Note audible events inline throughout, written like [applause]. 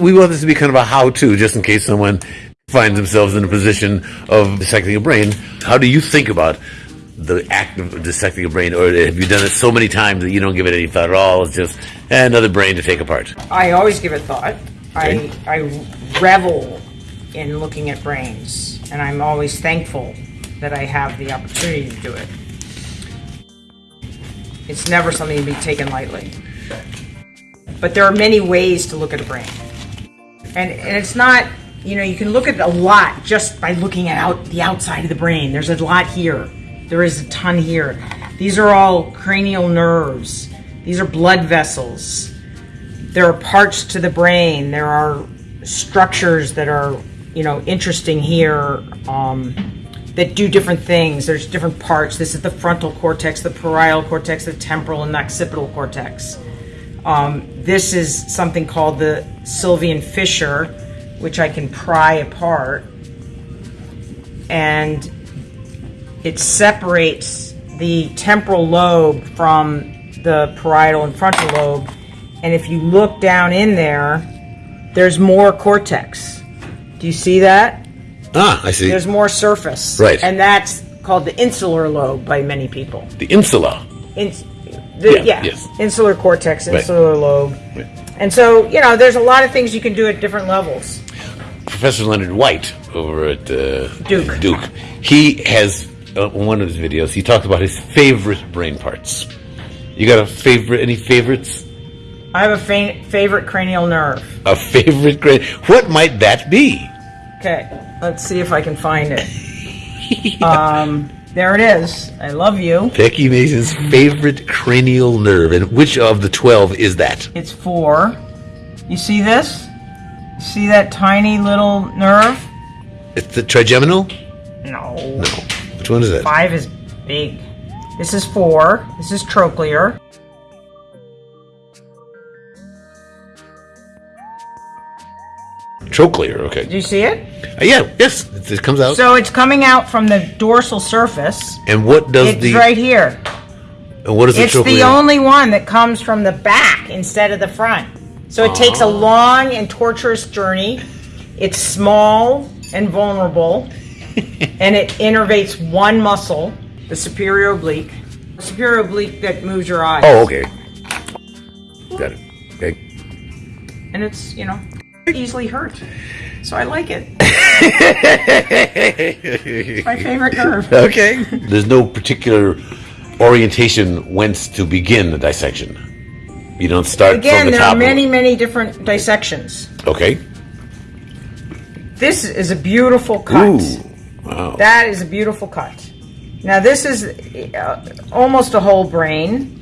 We want this to be kind of a how-to, just in case someone finds themselves in a position of dissecting a brain. How do you think about the act of dissecting a brain, or have you done it so many times that you don't give it any thought at all? It's just eh, another brain to take apart. I always give it thought. Okay. I, I revel in looking at brains, and I'm always thankful that I have the opportunity to do it. It's never something to be taken lightly. But there are many ways to look at a brain. And, and it's not, you know, you can look at a lot just by looking at out the outside of the brain. There's a lot here. There is a ton here. These are all cranial nerves. These are blood vessels. There are parts to the brain. There are structures that are, you know, interesting here um, that do different things. There's different parts. This is the frontal cortex, the parietal cortex, the temporal and the occipital cortex. Um, this is something called the Sylvian fissure, which I can pry apart. And it separates the temporal lobe from the parietal and frontal lobe. And if you look down in there, there's more cortex. Do you see that? Ah, I see. There's more surface. Right. And that's called the insular lobe by many people. the insula. Ins- the, Yeah, yeah, yes. insular cortex, Right. insular lobe. Right. And so, you know, there's a lot of things you can do at different levels. Professor Leonard White over at uh, Duke. Duke. He has uh, one of his videos. He talked about his favorite brain parts. You got a favorite? Any favorites? I have a fa- favorite cranial nerve. A favorite brain? What might that be? Okay, let's see if I can find it. [laughs] um, there it is. I love you. Becky Mason's favorite cranial nerve, and which of the twelve is that? It's four. You see this? See that tiny little nerve? It's the trigeminal. No. No. Which one is that? Five is big. This is four. This is trochlear. Trochlear. Okay. Do you see it? Uh, yeah. Yes. It, it comes out. So it's coming out from the dorsal surface. and what does It's the? It's right here. And what is the It's trochlear? the only one that comes from the back instead of the front. So it takes a long and torturous journey. It's small and vulnerable, [laughs] and it innervates one muscle, the superior oblique. Superior oblique that moves your eyes. oh, okay. Got it. Okay. And it's, you know, easily hurt. So I like it. It's [laughs] my favorite nerve. Okay. There's no particular orientation whence to begin the dissection. You don't start Again, from the there are many, many different dissections. Okay. This is a beautiful cut. Ooh. Wow. That is a beautiful cut. Now this is uh, almost a whole brain,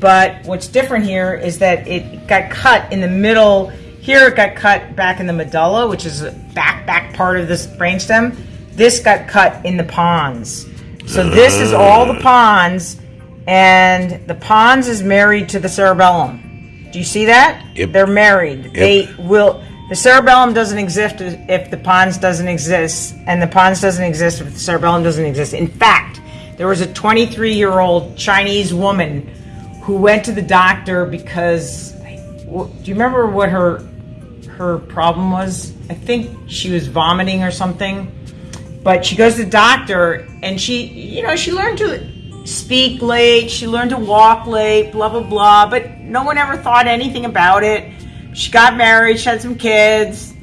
but what's different here is that it got cut in the middle. Here it got cut back in the medulla, which is the back back part of this brainstem. This got cut in the pons. So this is all the pons, and the pons is married to the cerebellum. Do you see that? Yep. They're married. They will. The cerebellum doesn't exist if the pons doesn't exist, and the pons doesn't exist if the cerebellum doesn't exist. In fact, there was a 23 year old Chinese woman who went to the doctor because. Do you remember what her her problem was? I think she was vomiting or something. But she goes to the doctor, and she, you know, she learned to speak late. She learned to walk late. Blah blah blah. But no one ever thought anything about it. She got married. She had some kids.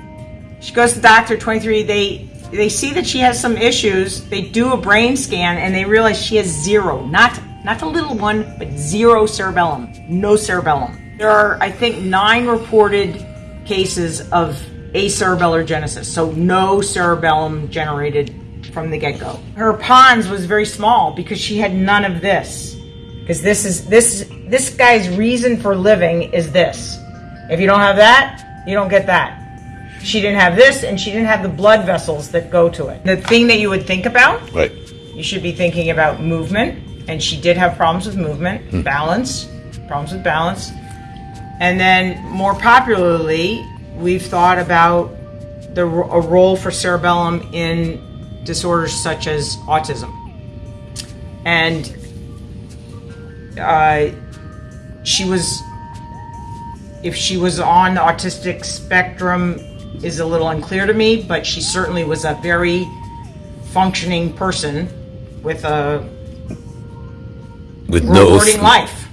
She goes to the doctor, 23. They they see that she has some issues. They do a brain scan and they realize she has zero, not not a little one, but zero cerebellum, no cerebellum. There are, I think, nine reported cases of cerebellar agenesis, so no cerebellum generated from the get-go. Her pons was very small because she had none of this. Because this is this this guy's reason for living is this. If you don't have that, you don't get that. She didn't have this, and she didn't have the blood vessels that go to it. The thing that you would think about, Right. you should be thinking about movement, and she did have problems with movement, hmm. balance, problems with balance. And then more popularly, we've thought about the a role for cerebellum in disorders such as autism. And uh, she was if she was on the autistic spectrum is a little unclear to me, but she certainly was a very functioning person with a With no life.